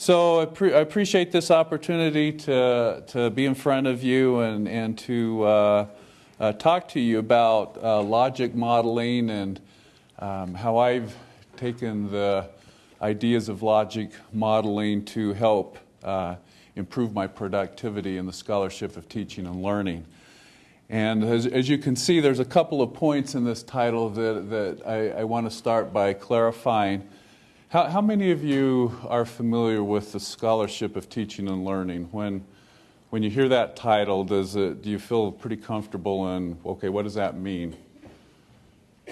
So I, pre- I, appreciate this opportunity to, to be in front of you and, and to uh, uh, talk to you about uh, logic modeling and um, how I've taken the ideas of logic modeling to help uh, improve my productivity in the scholarship of teaching and learning. And as, as, you can see, there's a couple of points in this title that, that I, I want to start by clarifying. How, how, many of you are familiar with the scholarship of teaching and learning? When, when you hear that title, does it, do you feel pretty comfortable in, okay, what does that mean?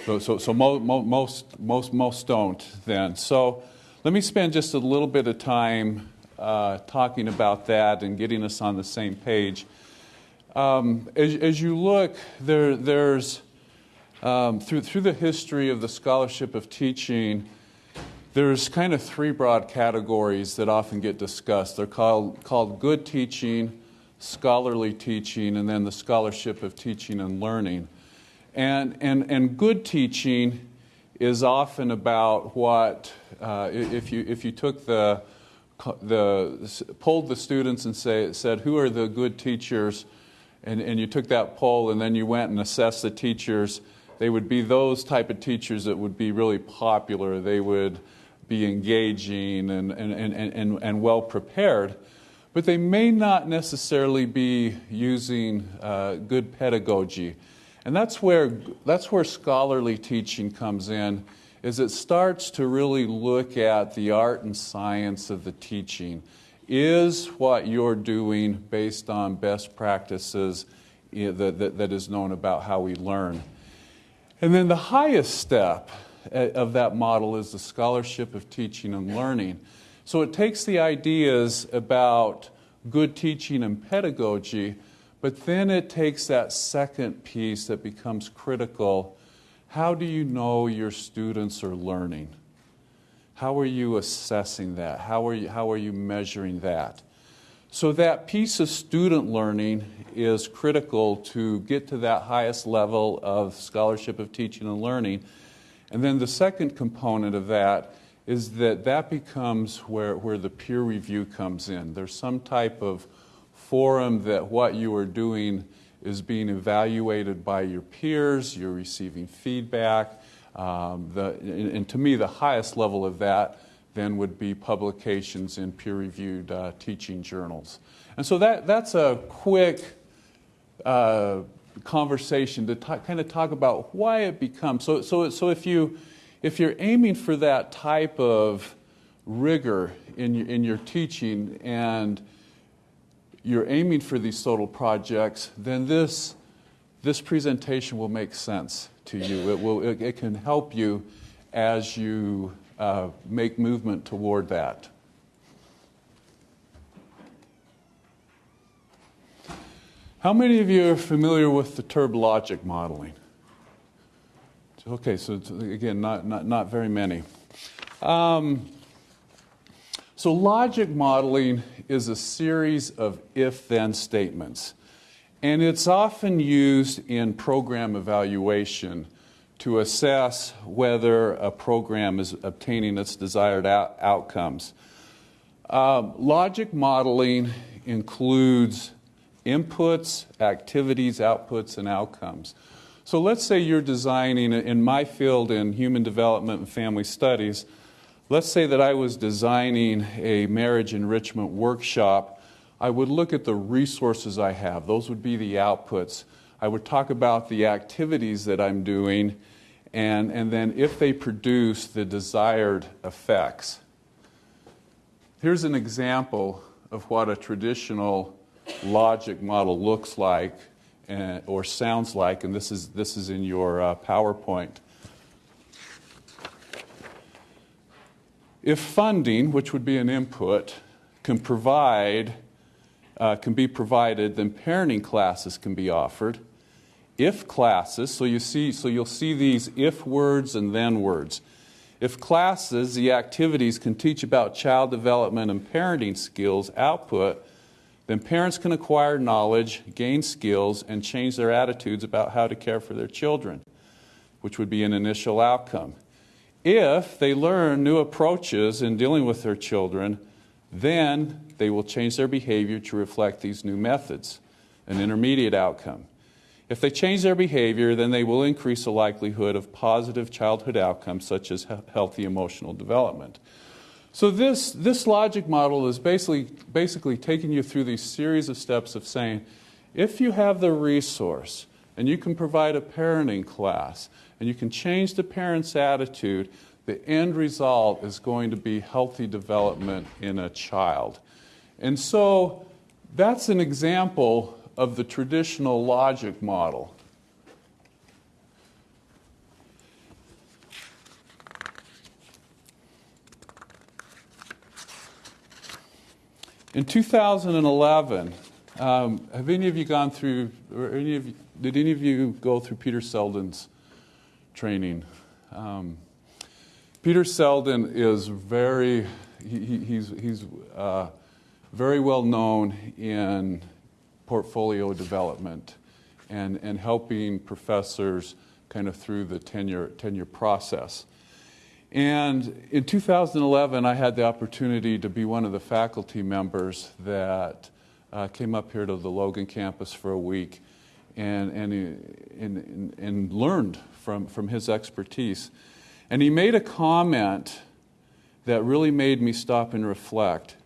So, so, so mo, mo, most, most, most don't then. So let me spend just a little bit of time uh, talking about that and getting us on the same page. Um, as, as, you look, there, there's um, through, through the history of the scholarship of teaching, there's kind of three broad categories that often get discussed. They're called, called good teaching, scholarly teaching, and then the scholarship of teaching and learning. And, and, and good teaching is often about what, uh, if, you, if you took the, the, polled the students and say, said, who are the good teachers? and, and you took that poll and then you went and assessed the teachers, they would be those type of teachers that would be really popular. They would be engaging and, and, and, and, and well prepared, but they may not necessarily be using uh, good pedagogy. And that's where, that's where scholarly teaching comes in, is it starts to really look at the art and science of the teaching is what you're doing based on best practices that, that, that is known about how we learn. And then the highest step eh, Uh, of that model is the scholarship of teaching and learning. So it takes the ideas about good teaching and pedagogy, but then it takes that second piece that becomes critical. How do you know your students are learning? How are you assessing that? How are you, how are you measuring that? So, that piece of student learning is critical to get to that highest level of scholarship of teaching and learning. And then the second component of that is that that becomes where, where the peer review comes in. There's some type of forum that what you are doing is being evaluated by your peers, you're receiving feedback, um, the, and to me, the highest level of that then would be publications in peer reviewed uh, teaching journals. And so that, that's a quick uh, conversation to t- kind of talk about why it becomes. So, so, so if, you, if you're aiming for that type of rigor in your, in your teaching and you're aiming for these total projects, then this, this presentation will make sense to you. It, will, it, it can help you as you uh, make movement toward that. How many of you are familiar with the TURB logic modeling? Okay, so again, not, not, not very many. Um, so, logic modeling is a series of if then statements. And it's often used in program evaluation to assess whether a program is obtaining its desired out- outcomes. Uh, logic modeling includes inputs, activities, outputs, and outcomes. So let's say you're designing, in my field in human development and family studies, let's say that I was designing a marriage enrichment workshop I would look at the resources I have. Those would be the outputs. I would talk about the activities that I'm doing, and, and then if they produce the desired effects. Here's an example of what a traditional logic model looks like and, or sounds like, and this is, this is in your uh, PowerPoint. If funding, which would be an input, can provide uh, can be provided, then parenting classes can be offered. If classes, so you see, so you'll see these if words and then words. If classes, the activities can teach about child development and parenting skills output, then parents can acquire knowledge, gain skills, and change their attitudes about how to care for their children, which would be an initial outcome. If they learn new approaches in dealing with their children, Then they will change their behavior to reflect these new methods, an intermediate outcome. If they change their behavior, then they will increase the likelihood of positive childhood outcomes such as healthy emotional development. So this, this logic model is basically, basically taking you through these series of steps of saying, if you have the resource and you can provide a parenting class and you can change the parent's attitude, the end result is going to be healthy development in a child. And so that's an example of the traditional logic model. In 2011, um, have any of you gone through, or any of you, did any of you go through Peter Seldin's training? Um, Peter Seldin is very, he, he's, he's uh, very well known in portfolio development and, and helping professors kind of through the tenure, tenure process. And in 2011, I had the opportunity to be one of the faculty members that uh, came up here to the Logan campus for a week and, and, and, and learned from, from his expertise. And he made a comment that really made me stop and reflect.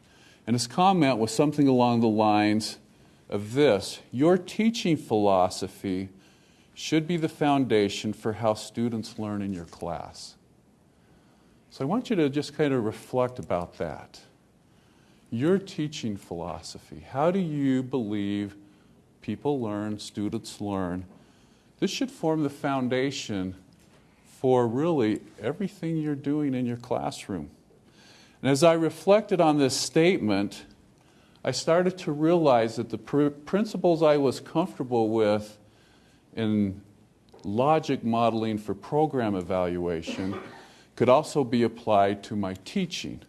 And his comment was something along the lines of this Your teaching philosophy should be the foundation for how students learn in your class. So I want you to just kind of reflect about that. Your teaching philosophy. How do you believe people learn, students learn? This should form the foundation for really everything you're doing in your classroom. And as I reflected on this statement, I started to realize that the pr- principles I was comfortable with in logic modeling for program evaluation could also be applied to my teaching.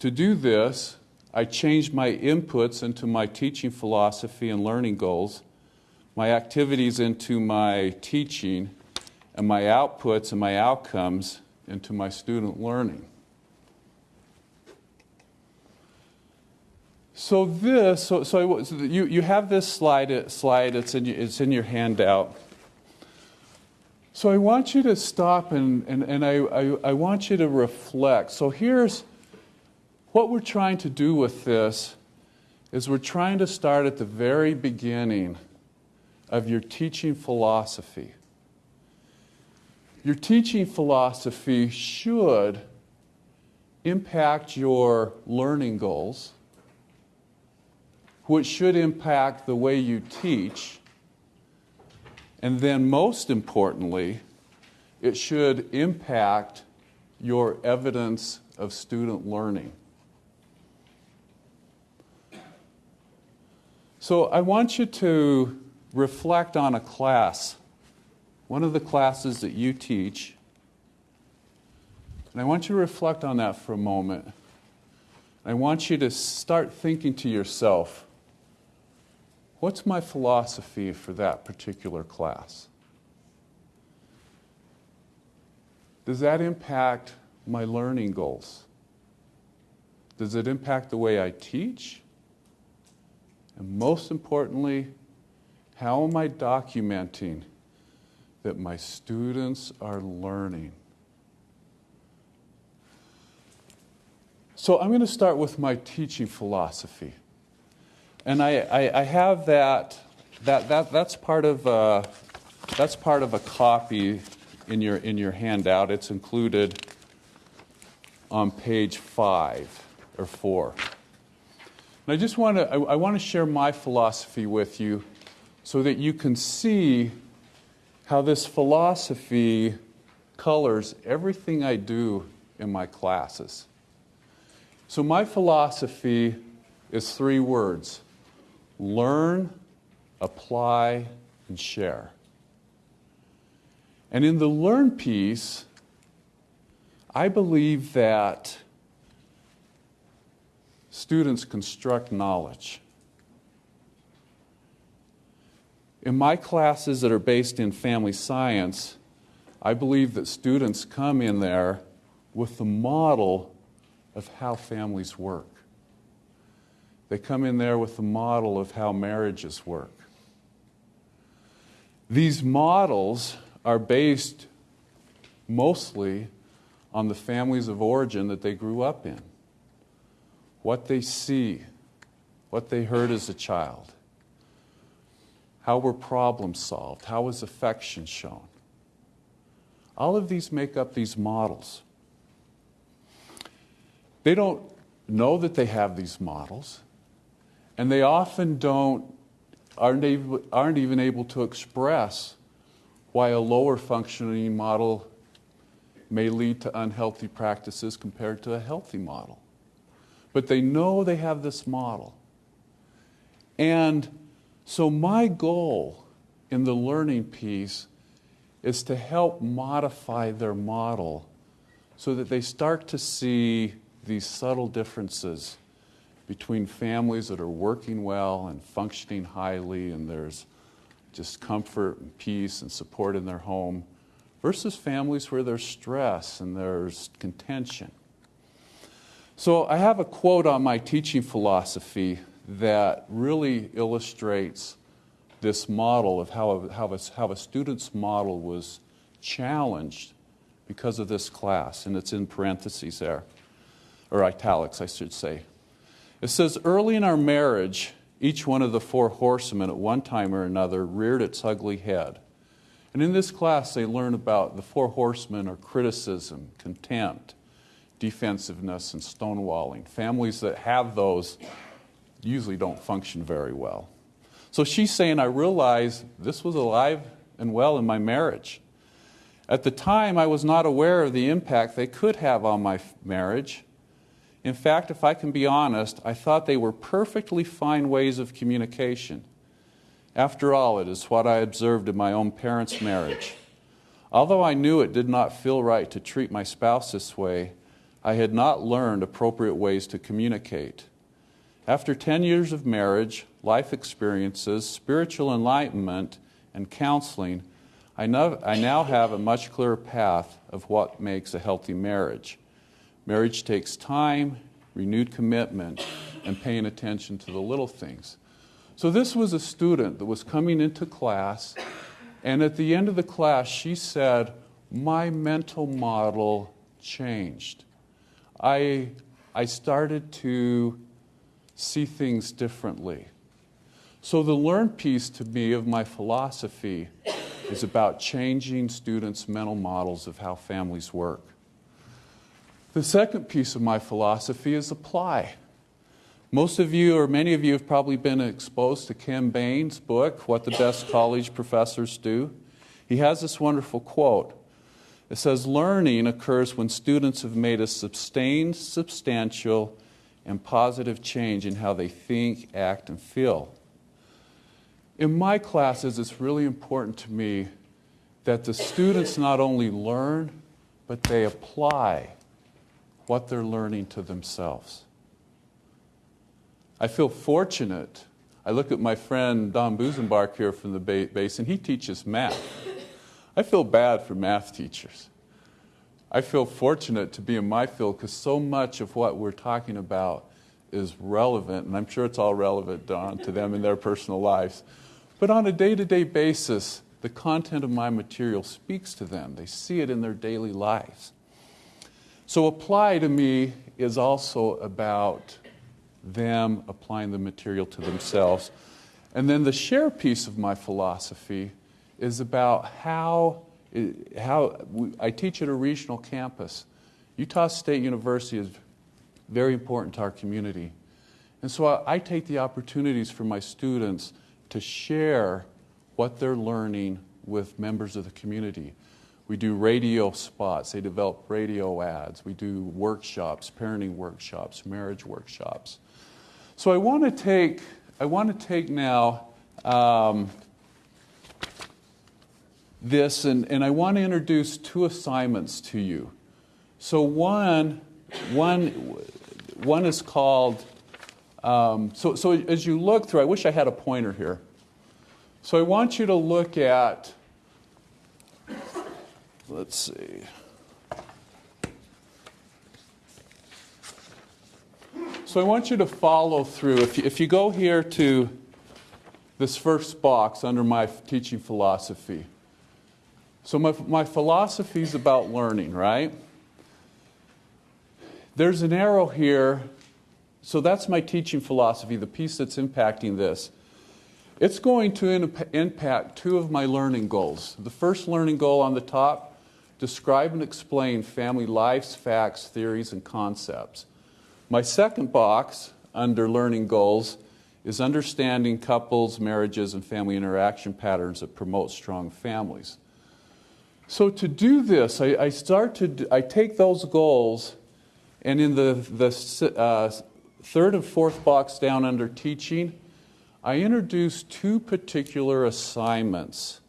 To do this, I changed my inputs into my teaching philosophy and learning goals, my activities into my teaching, and my outputs and my outcomes into my student learning. So this, so, so, so you, you have this slide, slide it's, in, it's in your handout. So I want you to stop and, and, and I, I, I want you to reflect. So here's what we're trying to do with this is we're trying to start at the very beginning of your teaching philosophy. Your teaching philosophy should impact your learning goals, which should impact the way you teach and then, most importantly, it should impact your evidence of student learning. So, I want you to reflect on a class, one of the classes that you teach. And I want you to reflect on that for a moment. I want you to start thinking to yourself What's my philosophy for that particular class? Does that impact my learning goals? Does it impact the way I teach? And most importantly, how am I documenting that my students are learning? So I'm going to start with my teaching philosophy. And I, I, I have that, that, that, that's, part of, uh, that's part of a copy in your, in your handout. It's included on page five or four. And I just want to, I, I want to share my philosophy with you so that you can see how this philosophy colors everything I do in my classes. So, my philosophy is three words learn, apply, and share. And in the learn piece, I believe that students construct knowledge. In my classes that are based in family science, I believe that students come in there with the model of how families work. They come in there with a model of how marriages work. These models are based mostly on the families of origin that they grew up in, what they see, what they heard as a child, how were problems solved, how was affection shown. All of these make up these models. They don't know that they have these models, and they often don't, aren't, able, aren't even able to express why a lower functioning model may lead to unhealthy practices compared to a healthy model. But they know they have this model. And so, my goal in the learning piece is to help modify their model so that they start to see these subtle differences between families that are working well and functioning highly, and there's just comfort and peace and support in their home versus families where there's stress and there's contention. So, I have a quote on my teaching philosophy that really illustrates this model of how a, how, a, how a student's model was challenged because of this class, and it's in parentheses there, or italics, I should say. It says, Early in our marriage, each one of the four horsemen at one time or another reared its ugly head. And in this class, they learn about the four horsemen are criticism, contempt, defensiveness, and stonewalling. Families that have those usually don't function very well. So she's saying, I realized this was alive and well in my marriage. At the time, I was not aware of the impact they could have on my marriage. In fact, if I can be honest, I thought they were perfectly fine ways of communication. After all, it is what I observed in my own parents' marriage. Although I knew it did not feel right to treat my spouse this way, I had not learned appropriate ways to communicate. After 10 years of marriage, life experiences, spiritual enlightenment, and counseling, I now, I now have a much clearer path of what makes a healthy marriage. Marriage takes time, renewed commitment, and paying attention to the little things. So, this was a student that was coming into class, and at the end of the class, she said, My mental model changed. I, I started to see things differently. So, the learn piece to me of my philosophy is about changing students' mental models of how families work. The second piece of my philosophy is apply. Most of you, or many of you, have probably been exposed to Ken Bain's book, What the Best College Professors Do. He has this wonderful quote. It says, Learning occurs when students have made a sustained, substantial, and positive change in how they think, act, and feel. In my classes, it's really important to me that the students not only learn, but they apply what they're learning to themselves. I feel fortunate. I look at my friend Don Busenbark here from the Bay Basin. He teaches math. I feel bad for math teachers. I feel fortunate to be in my field because so much of what we're talking about is relevant, and I'm sure it's all relevant, Don, to them in their personal lives. But on a day to day basis, the content of my material speaks to them. They see it in their daily lives. So, apply to me is also about them applying the material to themselves. And then the share piece of my philosophy is about how, how I teach at a regional campus. Utah State University is very important to our community. And so I, I take the opportunities for my students to share what they're learning with members of the community. We do radio spots, they develop radio ads, we do workshops, parenting workshops, marriage workshops. So I want to take, I want to take now um, this and, and I want to introduce two assignments to you. So one, one, one is called, um, so, so as you look through, I wish I had a pointer here. So I want you to look at, let's see. So I want you to follow through. If you, if you go here to this first box under my teaching philosophy. So my, my philosophy is about learning, right? There's an arrow here. So that's my teaching philosophy, the piece that's impacting this. It's going to impact two of my learning goals. The first learning goal on the top describe and explain family lives, facts, theories, and concepts. My second box under learning goals is understanding couples, marriages, and family interaction patterns that promote strong families. So to do this, I, I start to I take those goals, and in the the uh, third and fourth box down under teaching, I introduce two particular assignments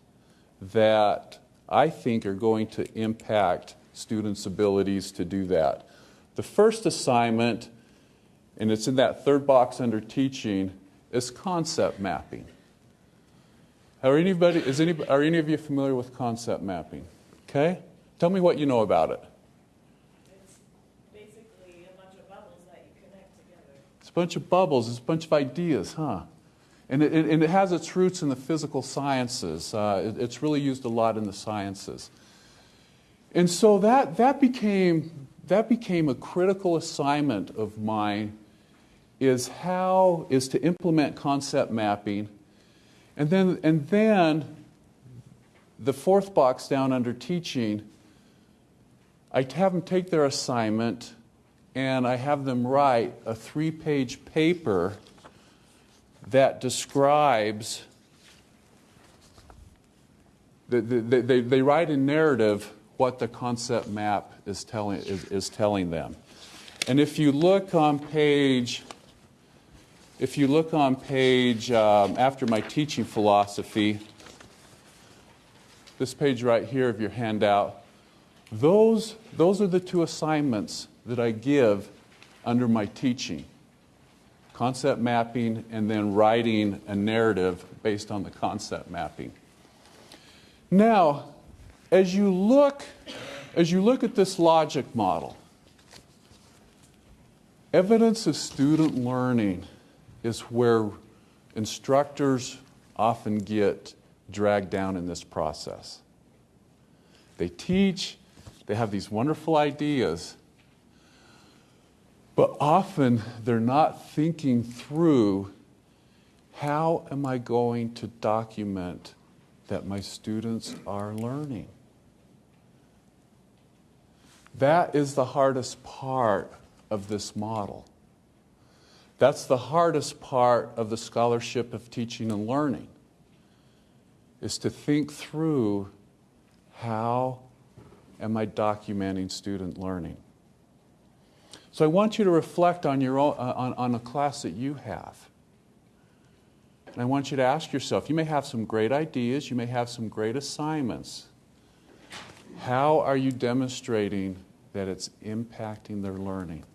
that I think are going to impact students' abilities to do that. The first assignment, and it's in that third box under teaching, is concept mapping. Are anybody, is any, are any of you familiar with concept mapping? Okay? Tell me what you know about it. It's basically a bunch of bubbles that you connect together. It's a bunch of bubbles, it's a bunch of ideas, huh? And it, and it has its roots in the physical sciences. Uh, it, it's really used a lot in the sciences. And so that, that, became, that became a critical assignment of mine is how is to implement concept mapping. And then, and then the fourth box down under teaching, I have them take their assignment and I have them write a three page paper that describes, they, they, they write in narrative what the concept map is telling, is, is telling them. And if you look on page, if you look on page, um, after my teaching philosophy, this page right here of your handout, those, those are the two assignments that I give under my teaching concept mapping, and then writing a narrative based on the concept mapping. Now, as you look, as you look at this logic model, evidence of student learning is where instructors often get dragged down in this process. They teach, they have these wonderful ideas, but often they're not thinking through how am I going to document that my students are learning? That is the hardest part of this model. That's the hardest part of the scholarship of teaching and learning is to think through how am I documenting student learning? So I want you to reflect on, your own, uh, on, on a class that you have. And I want you to ask yourself you may have some great ideas, you may have some great assignments. How are you demonstrating that it's impacting their learning?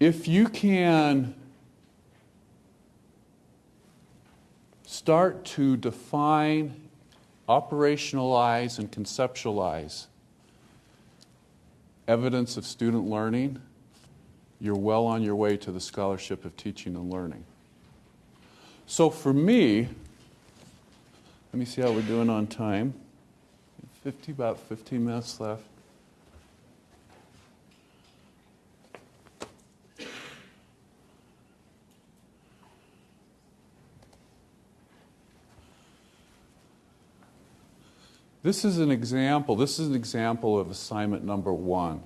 If you can start to define operationalize and conceptualize evidence of student learning, you're well on your way to the scholarship of teaching and learning. So for me, let me see how we're doing on time. 50, about 15 minutes left. This is an example. This is an example of assignment number one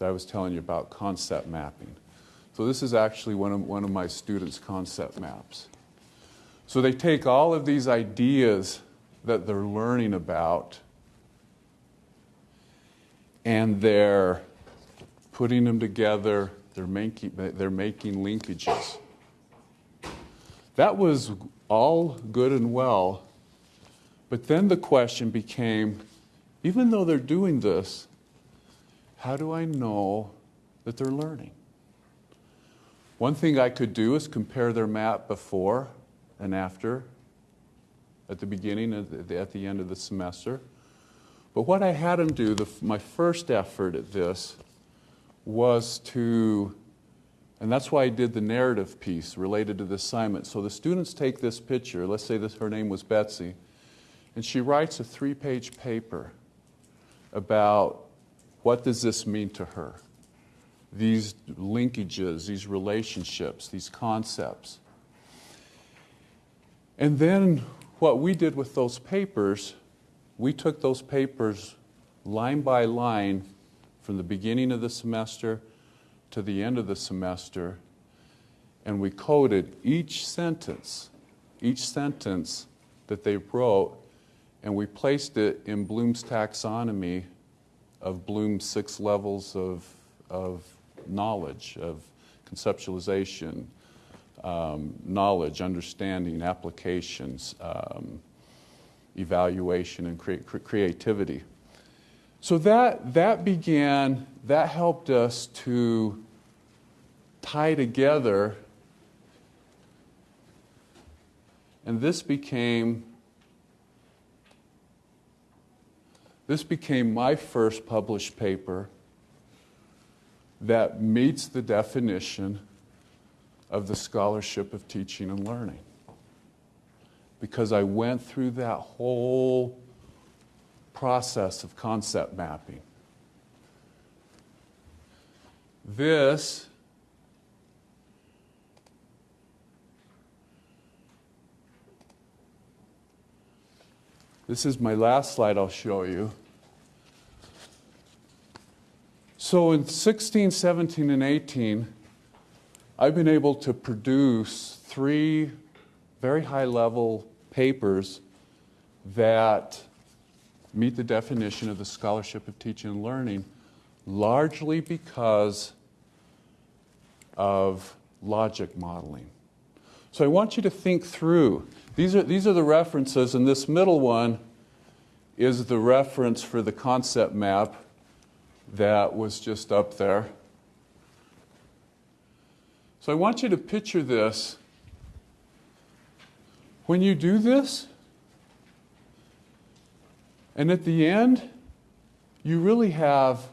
that I was telling you about concept mapping. So this is actually one of, one of my students' concept maps. So they take all of these ideas that they're learning about and they're putting them together, they're making, they're making linkages. That was all good and well but then the question became even though they're doing this, how do I know that they're learning? One thing I could do is compare their map before and after, at the beginning, at the, at the end of the semester. But what I had them do, the, my first effort at this was to, and that's why I did the narrative piece related to the assignment. So the students take this picture, let's say this, her name was Betsy, and she writes a three page paper about what does this mean to her? These linkages, these relationships, these concepts. And then what we did with those papers, we took those papers line by line from the beginning of the semester to the end of the semester, and we coded each sentence, each sentence that they wrote, and we placed it in Bloom's taxonomy of Bloom's six levels of, of knowledge, of conceptualization, um, knowledge, understanding, applications, um, evaluation, and cre- cre- creativity. So that, that began, that helped us to tie together, and this became. This became my first published paper that meets the definition of the scholarship of teaching and learning. Because I went through that whole process of concept mapping. This This is my last slide I'll show you. So in 16, 17, and 18, I've been able to produce three very high level papers that meet the definition of the scholarship of teaching and learning, largely because of logic modeling. So I want you to think through. These are, these are the references, and this middle one is the reference for the concept map that was just up there. So I want you to picture this. When you do this, and at the end, you really have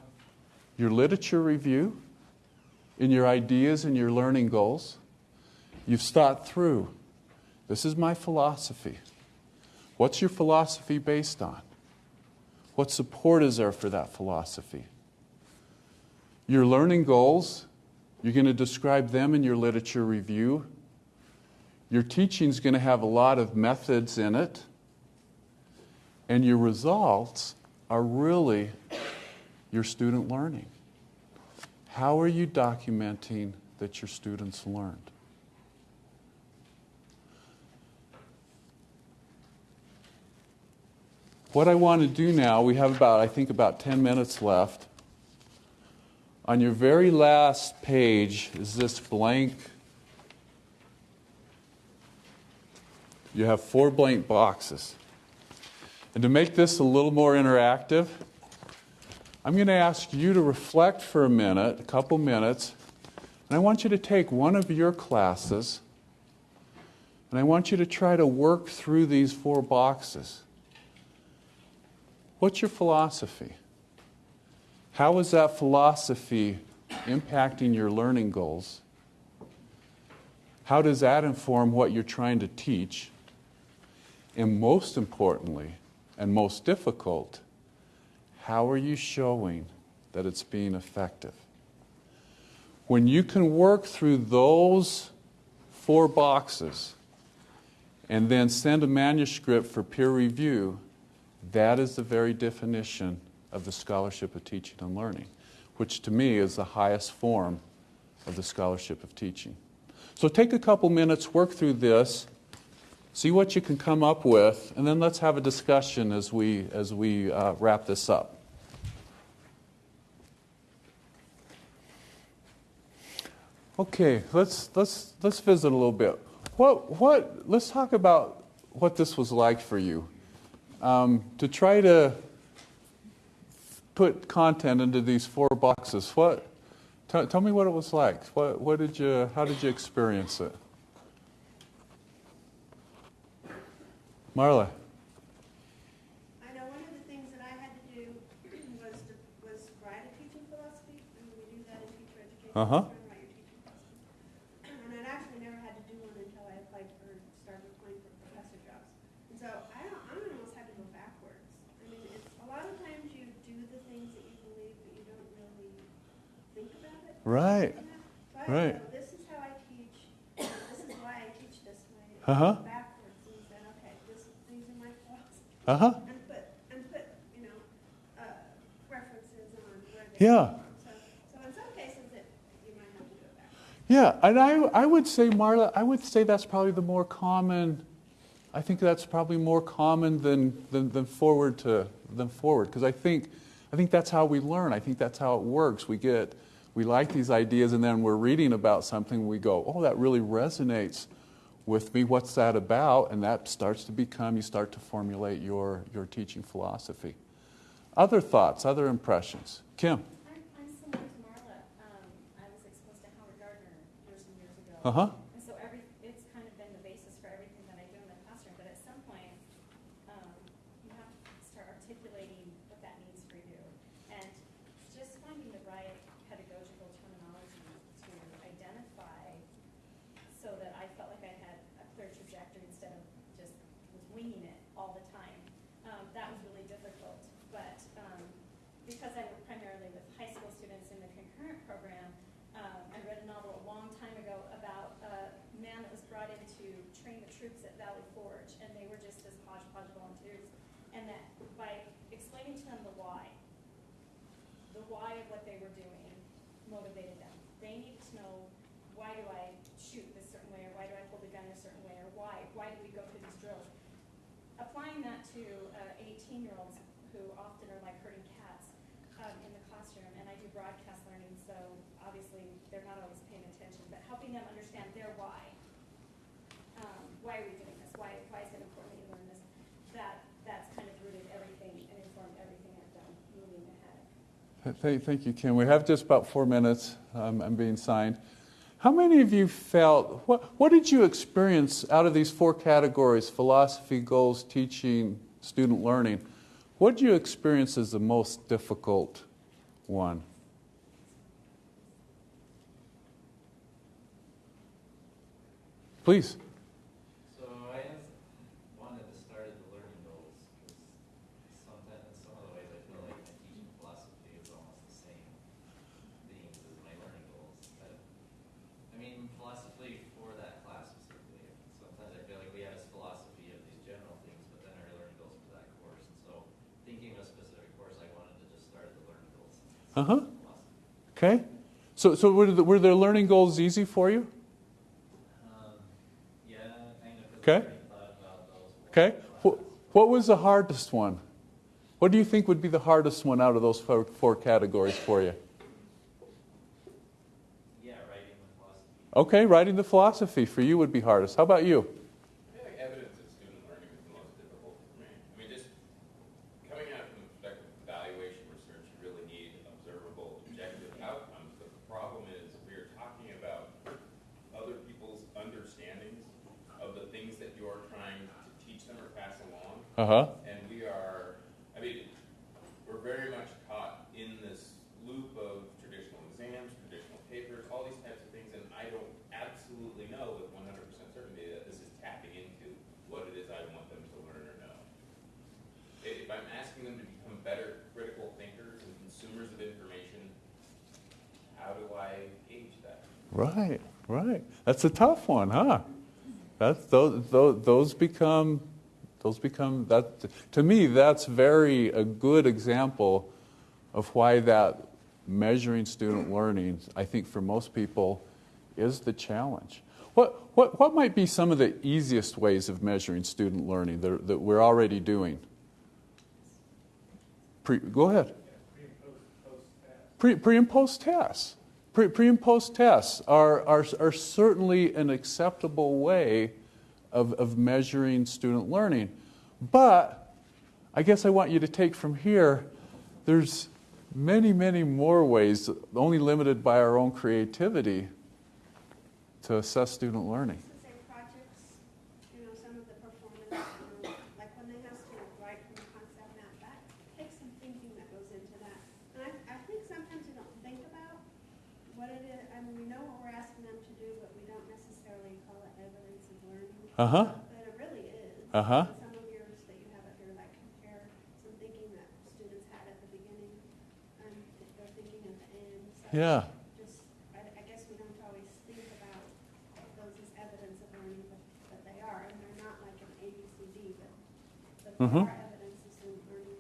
your literature review in your ideas and your learning goals. You've thought through this is my philosophy. What's your philosophy based on? What support is there for that philosophy? Your learning goals, you're going to describe them in your literature review. Your teaching is going to have a lot of methods in it. And your results are really your student learning. How are you documenting that your students learned? What I want to do now, we have about, I think, about 10 minutes left. On your very last page is this blank. You have four blank boxes. And to make this a little more interactive, I'm going to ask you to reflect for a minute, a couple minutes, and I want you to take one of your classes and I want you to try to work through these four boxes. What's your philosophy? How is that philosophy impacting your learning goals? How does that inform what you're trying to teach? And most importantly, and most difficult, how are you showing that it's being effective? When you can work through those four boxes and then send a manuscript for peer review, that is the very definition of the scholarship of teaching and learning, which to me is the highest form of the scholarship of teaching. So take a couple minutes, work through this, see what you can come up with, and then let's have a discussion as we, as we uh, wrap this up. Okay, let's, let's, let's visit a little bit. What, what, let's talk about what this was like for you um, to try to put content into these four boxes. What? T- tell me what it was like. What, what did you? How did you experience it? Marla. Uh huh. Right. I right. this is how I teach, this is why I teach this way. Uh-huh. Backwards and okay, this, these are my flaws. Uh huh. And put, and put, you know, uh, references on where they. Yeah. come. So, so in some cases, it, you might have to go back. Yeah, and I, I would say, Marla, I would say that's probably the more common. I think that's probably more common than, than, than forward to than forward because I think I think that's how we learn. I think that's how it works. We get we like these ideas and then we're reading about something. We go, oh, that really resonates with me. What's that about? And that starts to become. You start to formulate your your teaching philosophy. Other thoughts, other impressions, Kim. I'm, I'm similar to Marla. Um, I was exposed to Howard Gardner years and years ago. Uh huh. And so every, it's kind of been the basis for everything that I do in the classroom, but at some point, um, you have to start articulating what that means for you. And just finding the right pedagogical terminology to identify so that I felt like I had a clear trajectory instead of just was winging it all the time. Um, that was really difficult, but, um, because I work primarily with high school students in the concurrent program, um, I read a novel a long time ago about a man that was brought in to train the troops at Valley Forge, and they were just as hodgepodge volunteers. And that by explaining to them the why, the why of what they were doing motivated them. They need to know, why do I shoot this certain way, or why do I hold a gun a certain way, or why, why do we go through these drills? Applying that to uh, eighteen-year-olds who often are like herding cats um, in the classroom, and I do broadcast learning, so obviously they're not always paying attention, but helping them understand their why. Um, why are we doing this? Why, why is it important that you learn this? That, that's kind of rooted everything and informed everything I've done moving ahead. Thank, thank you, Kim. We have just about four minutes. Um, I'm being signed. How many of you felt, what, what did you experience out of these four categories philosophy, goals, teaching, student learning? What did you experience as the most difficult one? Please. So I just wanted to start at the learning goals, because sometimes, in some of the ways, I feel like my teaching philosophy is almost the same themes as my learning goals. But, I mean, philosophy for that class specifically, sometimes I feel like we have this philosophy of these general things, but then our learning goals for that course. And so, thinking of a specific course, I wanted to just start at the learning goals. Uh-huh. Okay. So, so were, the, were the learning goals easy for you? Um, yeah, kind of, Okay. I already thought about those. Okay. What, what was the hardest one? What do you think would be the hardest one out of those four, four categories for you? Yeah, writing the philosophy. Okay, writing the philosophy for you would be hardest. How about you? I feel like evidence of student learning is the most difficult for me. I mean, just coming at it from the perspective of evaluation research, you really need observable, objective outcomes. But the problem is, we are talking about other people's understandings of the things that you're trying to teach them or pass along. Uh huh. And we are, I mean, we're very much caught in this loop of traditional exams, traditional papers, all these types of things, and I don't absolutely know with 100% certainty that this is tapping into what it is I want them to learn or know. I- If I'm asking them to become better critical thinkers and consumers of information, how do I gauge that? Right, right. That's a tough one, huh? That's those, those, those become those become that to me that's very a good example of why that measuring student learning I think for most people is the challenge. What what what might be some of the easiest ways of measuring student learning that, that we're already doing? Pre, go ahead. Pre, pre and post tests. Pre, pre and post tests are, are, are certainly an acceptable way of, of measuring student learning. But I guess I want you to take from here there's many, many more ways, only limited by our own creativity, to assess student learning. So say projects, you know, some of the performance, um, like when they have to write from a concept map, that takes some thinking that goes into that. And I, I think sometimes we don't think about what it is, I Uh-huh. But it really is. Some of yours that you have up here, like compare some thinking that students had at the beginning, and they're thinking at the end. So Yeah. Just, I, I guess we don't always think about those as evidence of learning, but, but they are, and they're not like an A, B, C, D, but, but they Mhm. are evidence of student learning,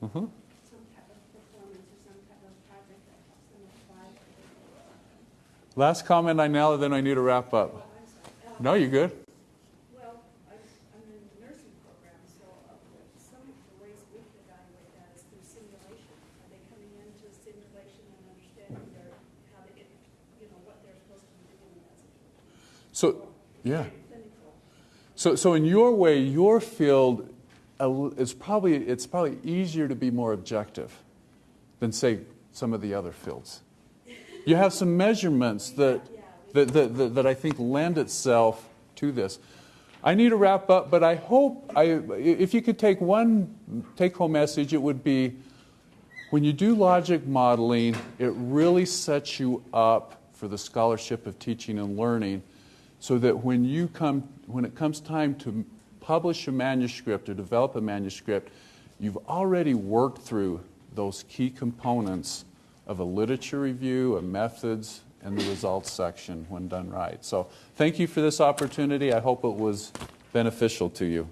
some type of performance or some type of project that helps them apply. Last comment on now, then I need to wrap up. Well, I'm sorry. Uh, No, you're good. Well, I'm, I'm in the nursing program, so uh, some of the ways we can evaluate that is through simulation. Are they coming into simulation and understanding their, how to, get- you know, what they're supposed to be doing in that situation? So, yeah. So, so in your way, your field, it's probably, it's probably easier to be more objective than, say, some of the other fields. You have some measurements that, that, that, that, that I think lend itself to this. I need to wrap up, but I hope, I, if you could take one take home message, it would be when you do logic modeling, it really sets you up for the scholarship of teaching and learning so that when you come when it comes time to publish a manuscript or develop a manuscript, you've already worked through those key components of a literature review, a methods, and the results section when done right. So thank you for this opportunity. I hope it was beneficial to you.